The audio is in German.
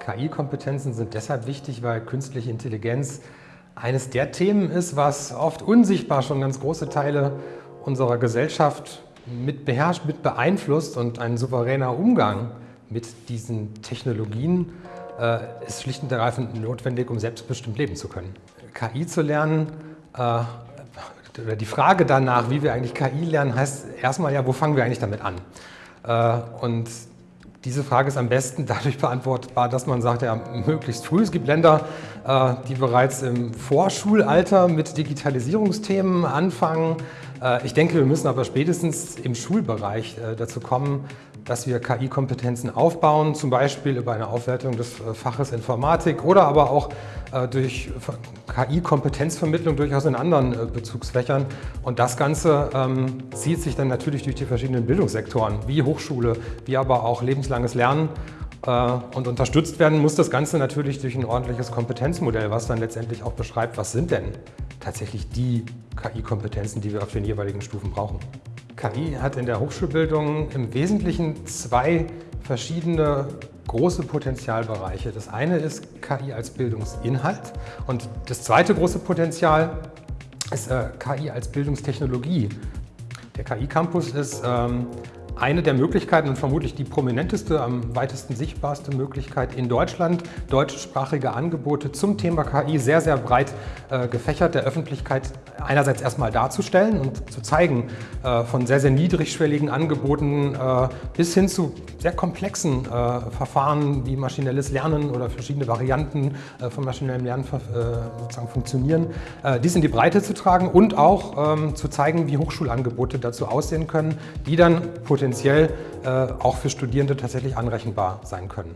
KI-Kompetenzen sind deshalb wichtig, weil künstliche Intelligenz eines der Themen ist, was oft unsichtbar schon ganz große Teile unserer Gesellschaft mit beherrscht, mit beeinflusst und ein souveräner Umgang mit diesen Technologien äh, ist schlicht und ergreifend notwendig, um selbstbestimmt leben zu können. KI zu lernen, äh, oder die Frage danach, wie wir eigentlich KI lernen, heißt erstmal ja, wo fangen wir eigentlich damit an? Äh, und diese Frage ist am besten dadurch beantwortbar, dass man sagt, ja, möglichst früh. Es gibt Länder, die bereits im Vorschulalter mit Digitalisierungsthemen anfangen. Äh, ich denke, wir müssen aber spätestens im Schulbereich äh, dazu kommen, dass wir KI-Kompetenzen aufbauen, zum Beispiel über eine Aufwertung des Faches Informatik oder aber auch durch KI-Kompetenzvermittlung durchaus in anderen Bezugsfächern. Und das Ganze ähm, zieht sich dann natürlich durch die verschiedenen Bildungssektoren, wie Hochschule, wie aber auch lebenslanges Lernen. Äh, und unterstützt werden muss das Ganze natürlich durch ein ordentliches Kompetenzmodell, was dann letztendlich auch beschreibt, was sind denn tatsächlich die KI-Kompetenzen, die wir auf den jeweiligen Stufen brauchen. KI hat in der Hochschulbildung im Wesentlichen zwei verschiedene große Potenzialbereiche. Das eine ist KI als Bildungsinhalt und das zweite große Potenzial ist äh, KI als Bildungstechnologie. Der KI-Campus ist ähm, eine der Möglichkeiten und vermutlich die prominenteste, am weitesten sichtbarste Möglichkeit in Deutschland, deutschsprachige Angebote zum Thema KI sehr, sehr breit äh, gefächert der Öffentlichkeit einerseits erstmal darzustellen und zu zeigen, äh, von sehr, sehr niedrigschwelligen Angeboten äh, bis hin zu sehr komplexen äh, Verfahren wie maschinelles Lernen oder verschiedene Varianten äh, von maschinellem Lernen äh, sozusagen funktionieren, dies in die Breite zu tragen und auch ähm, zu zeigen, wie Hochschulangebote dazu aussehen können, die dann potenziell äh, auch für Studierende tatsächlich anrechenbar sein können.